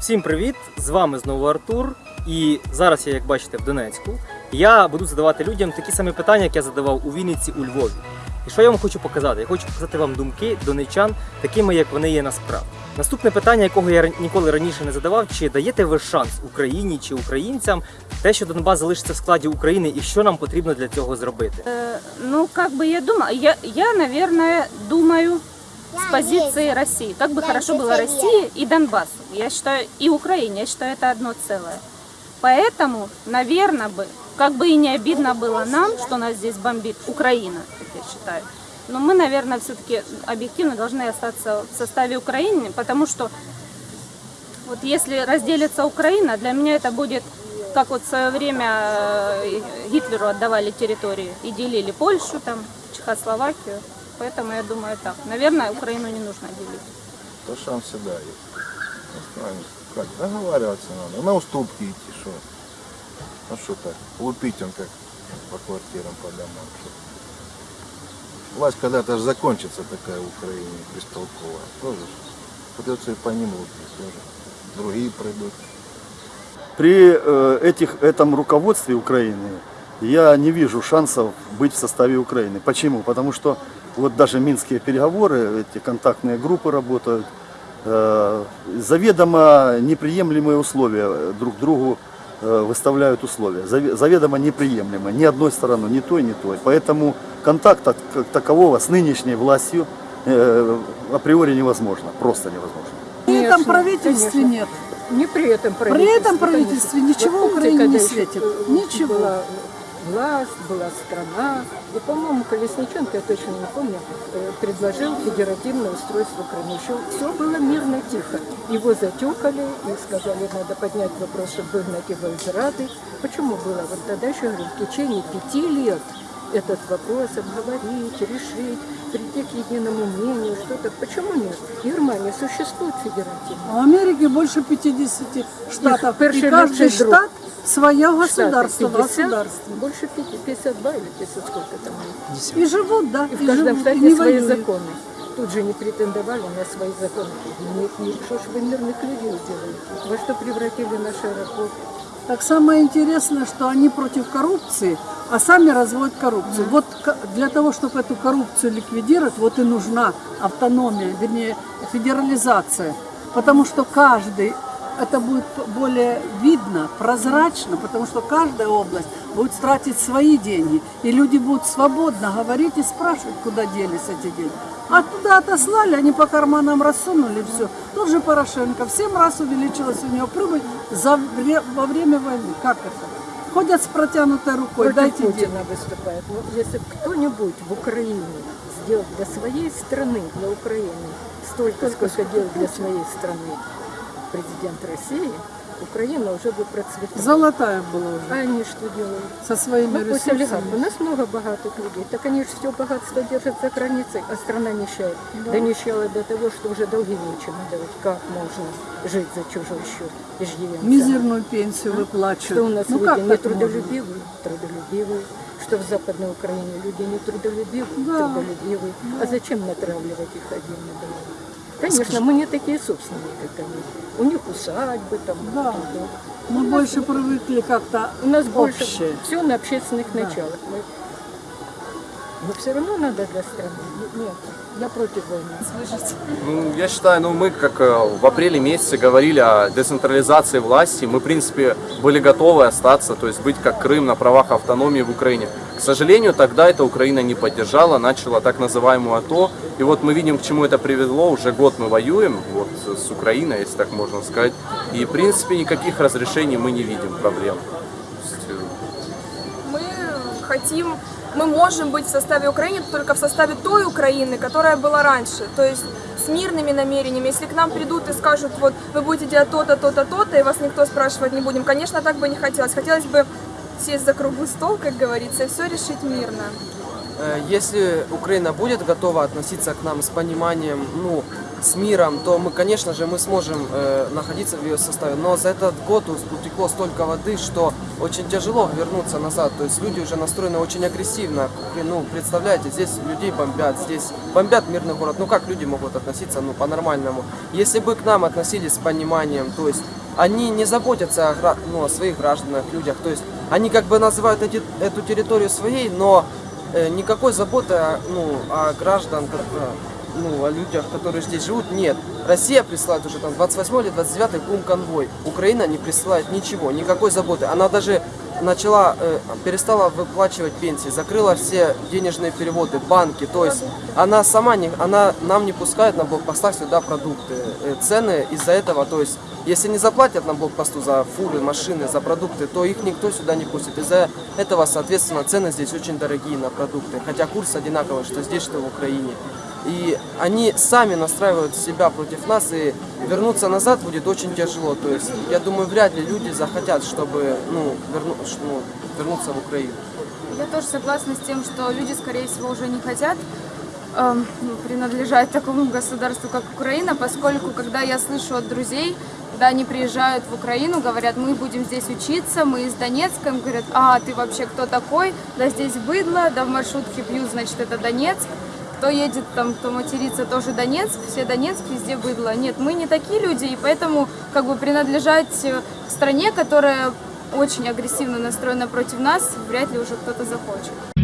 Всім привіт! З вами знову Артур. І зараз я, як бачите, в Донецьку. Я буду задавати людям такі самі питання, як я задавав у Вінниці, у Львові. І що я вам хочу показати? Я хочу показати вам думки донечан, такими, як вони є насправді. Наступне питання, якого я ніколи раніше не задавав: чи даєте ви шанс Україні чи українцям те, що Донбас залишиться в складі України, і що нам потрібно для цього зробити? Э, Ну, как бы я думаю, я, я, наверное, думаю с позиции России. Как бы хорошо было России и Донбассу. Я считаю, и Украине. Я считаю, это одно целое. Поэтому, наверное, бы, как бы и не обидно было нам, что нас здесь бомбит Украина, как я считаю. Но мы, наверное, все-таки объективно должны остаться в составе Украины, потому что вот если разделится Украина, для меня это будет, как вот в свое время э, Гитлеру отдавали территории и делили Польшу, там, Чехословакию. Поэтому я думаю так. Наверное, Украину не нужно делить. То шанс всегда есть. Как, договариваться надо. На уступки идти, что? Ну что так, лупить он как по квартирам, по домам. Что? Власть когда-то же закончится такая в Украине, бестолковая. Тоже придется и по ним лупить тоже. Другие придут. При э, этих, этом руководстве Украины я не вижу шансов быть в составе Украины. Почему? Потому что вот даже минские переговоры, эти контактные группы работают, э, заведомо неприемлемые условия друг другу э, выставляют условия. Заве- Заведомо неприемлемо ни одной стороной, ни той, ни той. Поэтому контакта как такового с нынешней властью э, априори невозможно, просто невозможно. При этом правительстве нет. Не при этом При правительстве. этом правительстве конечно. ничего помните, Украине не светит? э, Ничего. Была власть, была страна. И, по-моему, Колесниченко, я точно не помню, э, предложил федеративное устройство Крыма. Еще все было мирно, тихо. Его затюкали и сказали, надо поднять вопрос, чтобы выгнать его из Рады. Почему было? Вот тогда еще, говорю, в течение пяти лет этот вопрос обговорить, решить, прийти к единому мнению, что-то. Почему нет? В Германии существует федеративное. В Америке больше 50 штатов. И перший каждый штат свое государство, 50, государство. Больше 50, 52 или 50 сколько там. И живут, да, И в каждом живут, штате не свои воюют. законы. Тут же не претендовали на свои законы. Нет, нет, что ж вы мирных людей делаете? Во что превратили наш аэропорт? Так самое интересное, что они против коррупции, а сами разводят коррупцию. Вот для того, чтобы эту коррупцию ликвидировать, вот и нужна автономия, вернее, федерализация. Потому что каждый, это будет более видно, прозрачно, потому что каждая область будет тратить свои деньги. И люди будут свободно говорить и спрашивать, куда делись эти деньги. А туда отослали, они по карманам рассунули, все. Тот же Порошенко, в 7 раз увеличилась у него прибыль за, во время войны. Как это? Ходят с протянутой рукой, Против дайте деньги. Путина выступает. Ну, если кто-нибудь в Украине сделал для своей страны, для Украины, столько, сколько делал для своей страны президент России, Украина уже бы процветала. Золотая была А уже, они что делают? со своими Ну, пусть олигархи. У ресурсами. нас много богатых людей. Так они же все богатство держат за границей, а страна нищает. Да. нищала до того, что уже долги нечем отдавать. Как можно жить за чужой счет? Иждивенцам? Мизерную пенсию Что у выплачивают. нас Ну люди можно? нетрудолюбивые? Трудолюбивые. Что в Западной Украине люди нетрудолюбивые? Да. Трудолюбивые. А зачем натравливать их один на другого? Конечно, мы не такие собственные, как они. У них усадьбы там. Да. да. Мы больше привыкли как-то У нас больше общее. все на общественных началах. Мы- Но все равно надо для страны. Нет, я против войны. Ну, я считаю, ну мы как э, в апреле месяце говорили о децентрализации власти, мы в принципе были готовы остаться, то есть быть как Крым на правах автономии в Украине. К сожалению, тогда это Украина не поддержала, начала так называемую АТО. И вот мы видим, к чему это привело. Уже год мы воюем вот, с Украиной, если так можно сказать. И в принципе никаких разрешений мы не видим проблем. Э, мы хотим, мы можем быть в составе Украины только в составе той Украины, которая была раньше. То есть с мирными намерениями. Если к нам придут и скажут, вот вы будете делать то-то, то-то, то-то, и вас никто спрашивать не будем, конечно, так бы не хотелось. Хотелось бы сесть за круглый стол, как говорится, и все решить мирно. Э, Если Украина будет готова относиться к нам с пониманием, ну, с миром, то мы, конечно же, мы сможем э, находиться в ее составе. Но за этот год утекло столько воды, что очень тяжело вернуться назад. То есть люди уже настроены очень агрессивно. Ну, представляете, здесь людей бомбят, здесь бомбят мирный город. Ну, как люди могут относиться, ну, по-нормальному? Если бы к нам относились с пониманием, то есть они не заботятся о, ну, о своих гражданах, людях. То есть они как бы называют эти- эту территорию своей, но э, никакой заботы ну, о граждан, как, э, ну, о людях, которые здесь живут, нет. Россия присылает уже там 28 или 29 кум конвой. Украина не присылает ничего, никакой заботы. Она даже начала, э, перестала выплачивать пенсии, закрыла все денежные переводы, банки. То есть она сама не, она нам не пускает на блокпостах сюда продукты. Э, цены из-за этого, то есть если не заплатят на блокпосту за фуры, машины, за продукты, то их никто сюда не пустит. Из-за этого, соответственно, цены здесь очень дорогие на продукты. Хотя курс одинаковый, что здесь, что в Украине. И они сами настраивают себя против нас, и вернуться назад будет очень тяжело. То есть, я думаю, вряд ли люди захотят, чтобы ну, верну- ну, вернуться в Украину. Я тоже согласна с тем, что люди, скорее всего, уже не хотят ну, принадлежать такому государству, как Украина, поскольку, когда я слышу от друзей, когда они приезжают в Украину, говорят, мы будем здесь учиться, мы из Донецка, им говорят, а, ты вообще кто такой? Да здесь быдло, да в маршрутке пьют, значит, это Донецк. Кто едет там, кто матерится, тоже Донецк, все Донецк, везде быдло. Нет, мы не такие люди, и поэтому как бы принадлежать э, стране, которая очень агрессивно настроена против нас, вряд ли уже кто-то захочет.